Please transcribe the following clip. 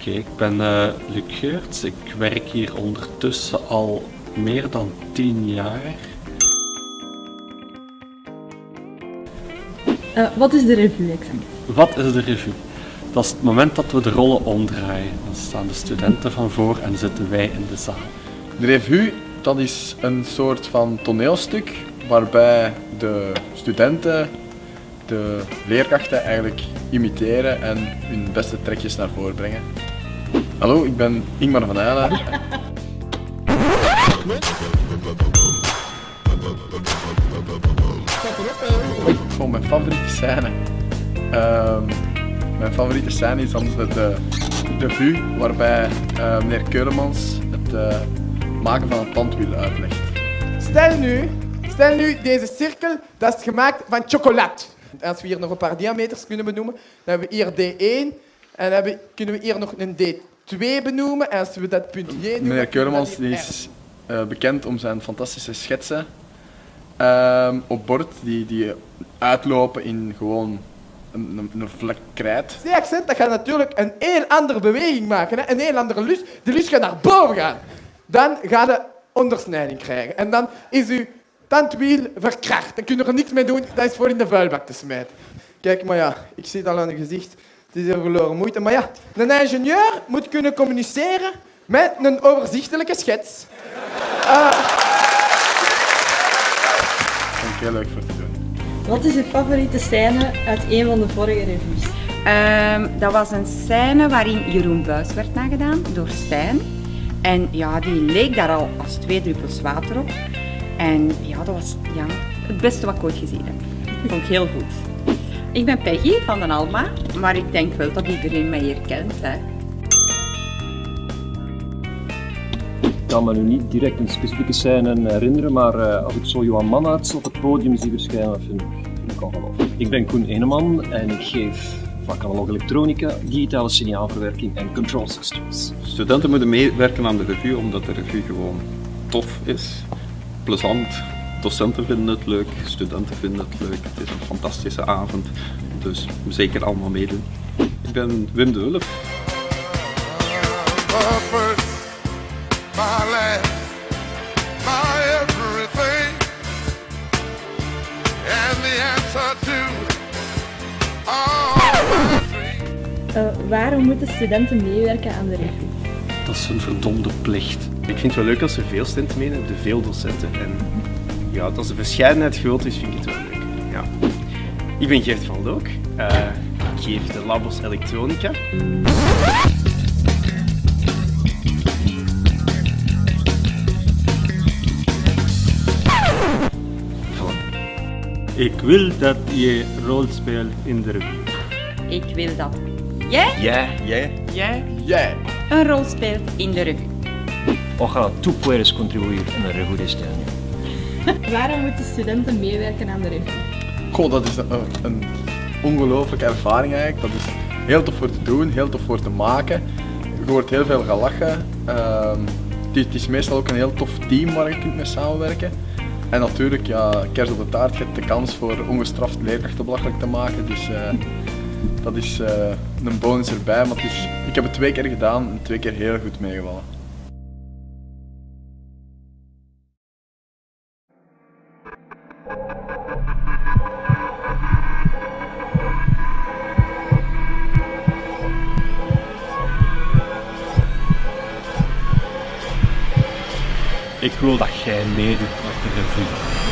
Oké, ik ben eh Luc Geurts. Ik werk hier ondertussen al meer dan 10 jaar. Eh, wat is de revue exact? Wat is de revue? Dat is het moment dat we de rollen omdraaien. Dan staan de studenten van voor en zitten wij in de zaal. De revue, dat is een soort van toneelstuk waarbij de studenten de leerkrachten eigenlijk imiteren en hun beste trekjes naar voren brengen. Hallo, ik ben Ingmar van Eylen. Oh, mijn favoriete scène. Ehm, mijn favoriete scène is dan de, de revue waarbij eh, meneer Keulemans het eh, maken van een tandwiel uitlegt. Stel nu, stel nu deze cirkel, dat is gemaakt van chocolade. Als we hier nog een paar diameters kunnen benoemen, dan hebben we hier D1 en dan kunnen we hier nog een D2 benoemen. En als we dat punt J noemen... Meneer Keulemans die is eh, bekend om zijn fantastische schetsen ehm, op bord die, die uitlopen in gewoon een, een, een vlek krijt. C-accent, dat gaat natuurlijk een heel andere beweging maken. Hè? Een heel andere lus. De lus gaat naar boven gaan. Dan gaat je ondersnijding krijgen. En dan is uw tandwiel verkracht. Dan kun je er niks mee doen. Dat is voor in de vuilbak te smijten. Kijk, maar ja, ik zie het al aan je gezicht. Het is heel verloren moeite. Maar ja, een ingenieur moet kunnen communiceren met een overzichtelijke schets. Vond ik heel leuk voor te doen. Wat is uw favoriete scène uit een van de vorige revues? Ehm, dat was een scène waarin Jeroen Buis werd nagedaan door Stijn. En ja, die leek daar al als twee druppels water op. En ja, dat was ja, het beste wat ik ooit gezien heb. Vond ik heel goed. Ik ben Peggy van den Alma, maar ik denk wel dat iedereen mij hier kent. Hè. Ik kan me nu niet direct een specifieke scène herinneren, maar eh, als ik zo Johan Mannaerts op het podium zie verschijnen, vind ik, vind ik ongelooflijk. Ik ben Koen Eneman en ik geef vak analoog elektronica, digitale signaalverwerking en control systems. Studenten moeten meewerken aan de revue omdat de revue gewoon tof is, plezant. Docenten vinden het leuk, studenten vinden het leuk. Het is een fantastische avond, dus zeker allemaal meedoen. Ik ben Wim de Wulf. my first, my last, my everything, and the answer to all my dreams. Eh, waarom moeten studenten meewerken aan de revue? Dat is een verdomde plicht. Ik vind het wel leuk als er veel studenten meedoen, de veel docenten. En ja, als de verscheidenheid groot is, vind ik het wel leuk. Ja. Ik ben Gert van Look. Eh, ik geef de labos elektronica. Ik wil dat je rol speelt in de revue. Ik wil dat jij, Jij, jij. jij Jij! een rol speelt in de revue. Ojalá tú puedes contribuir en el revue de este año. Waarom moeten studenten meewerken aan de revue? Goh, dat is een, een ongelooflijke ervaring eigenlijk. Dat is heel tof voor te doen, heel tof voor te maken. Je wordt heel veel gelachen. Ehm, het, is, meestal ook een heel tof team waar je kunt mee samenwerken. En natuurlijk, ja, kers op de taart, je hebt de kans voor ongestraft leerkrachten belachelijk te maken. Dus eh, dat is eh, een bonus erbij. Maar het is, ik heb het twee keer gedaan en twee keer heel goed meegevallen. Ik wil dat jij meedoet met de revue.